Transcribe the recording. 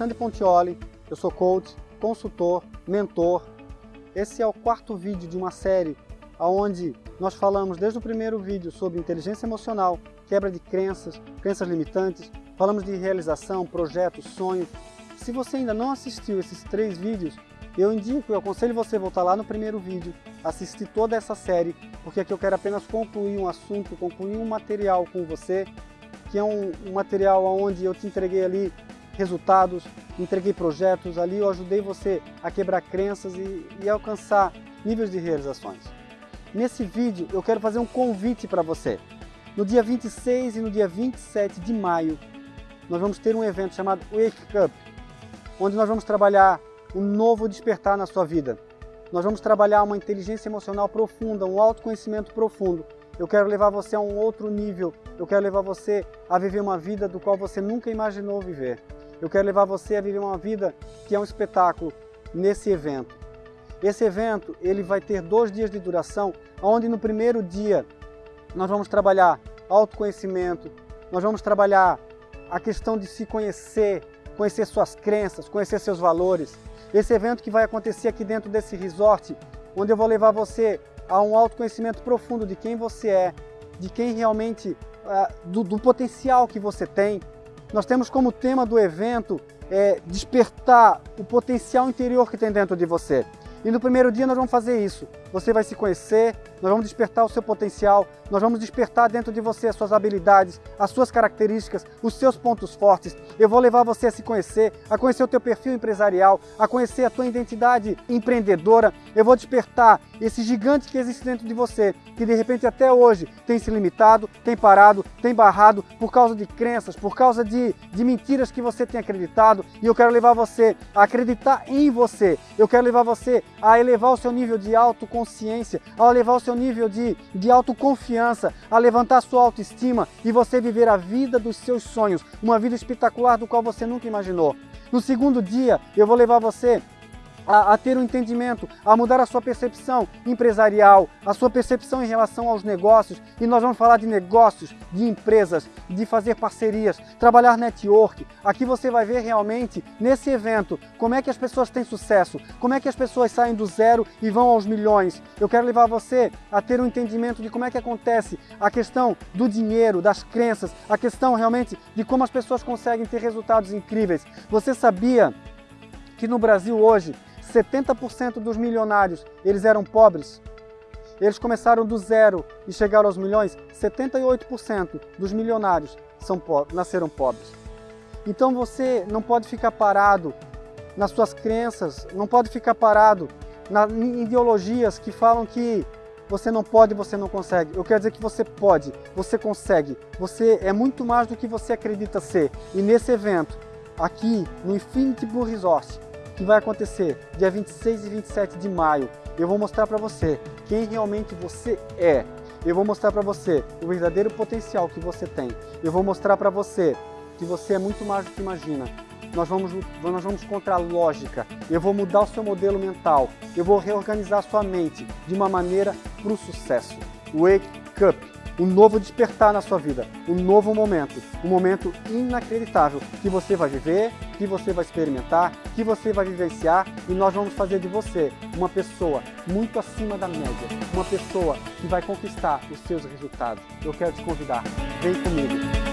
Alexandre Pontioli, eu sou coach, consultor, mentor. Esse é o quarto vídeo de uma série onde nós falamos desde o primeiro vídeo sobre inteligência emocional, quebra de crenças, crenças limitantes, falamos de realização, projetos, sonhos. Se você ainda não assistiu esses três vídeos, eu indico, eu aconselho você voltar lá no primeiro vídeo, assistir toda essa série, porque aqui eu quero apenas concluir um assunto, concluir um material com você, que é um, um material onde eu te entreguei ali resultados, entreguei projetos, ali eu ajudei você a quebrar crenças e, e alcançar níveis de realizações. Nesse vídeo eu quero fazer um convite para você. No dia 26 e no dia 27 de maio, nós vamos ter um evento chamado Wake Up, onde nós vamos trabalhar um novo despertar na sua vida. Nós vamos trabalhar uma inteligência emocional profunda, um autoconhecimento profundo. Eu quero levar você a um outro nível. Eu quero levar você a viver uma vida do qual você nunca imaginou viver. Eu quero levar você a viver uma vida que é um espetáculo nesse evento. Esse evento ele vai ter dois dias de duração, onde no primeiro dia nós vamos trabalhar autoconhecimento, nós vamos trabalhar a questão de se conhecer, conhecer suas crenças, conhecer seus valores. Esse evento que vai acontecer aqui dentro desse resort, onde eu vou levar você a um autoconhecimento profundo de quem você é, de quem realmente, uh, do, do potencial que você tem, nós temos como tema do evento é, despertar o potencial interior que tem dentro de você. E no primeiro dia nós vamos fazer isso. Você vai se conhecer, nós vamos despertar o seu potencial, nós vamos despertar dentro de você as suas habilidades, as suas características, os seus pontos fortes. Eu vou levar você a se conhecer, a conhecer o teu perfil empresarial, a conhecer a tua identidade empreendedora. Eu vou despertar esse gigante que existe dentro de você, que de repente até hoje tem se limitado, tem parado, tem barrado por causa de crenças, por causa de, de mentiras que você tem acreditado. E eu quero levar você a acreditar em você. Eu quero levar você a elevar o seu nível de autoconsciência, a elevar o seu nível de, de autoconfiança, a levantar sua autoestima e você viver a vida dos seus sonhos, uma vida espetacular do qual você nunca imaginou. No segundo dia, eu vou levar você a, a, ter um entendimento, a mudar a sua percepção empresarial, a sua percepção em relação aos negócios. E nós vamos falar de negócios, de empresas, de fazer parcerias, trabalhar network. Aqui você vai ver realmente, nesse evento, como é que as pessoas têm sucesso, como é que as pessoas saem do zero e vão aos milhões. Eu quero levar você a ter um entendimento de como é que acontece a questão do dinheiro, das crenças, a questão realmente de como as pessoas conseguem ter resultados incríveis. Você sabia que no Brasil hoje 70% dos milionários, eles eram pobres. Eles começaram do zero e chegaram aos milhões. 78% dos milionários são po nasceram pobres. Então você não pode ficar parado nas suas crenças, não pode ficar parado na, em ideologias que falam que você não pode, você não consegue. Eu quero dizer que você pode, você consegue. Você é muito mais do que você acredita ser. E nesse evento, aqui no Infinity Blue Resort, que vai acontecer dia 26 e 27 de maio. Eu vou mostrar para você quem realmente você é. Eu vou mostrar para você o verdadeiro potencial que você tem. Eu vou mostrar para você que você é muito mais do que imagina. Nós vamos, nós vamos contra a lógica. Eu vou mudar o seu modelo mental. Eu vou reorganizar sua mente de uma maneira para o sucesso. Wake up! um novo despertar na sua vida, um novo momento, um momento inacreditável que você vai viver, que você vai experimentar, que você vai vivenciar e nós vamos fazer de você uma pessoa muito acima da média, uma pessoa que vai conquistar os seus resultados. Eu quero te convidar, vem comigo.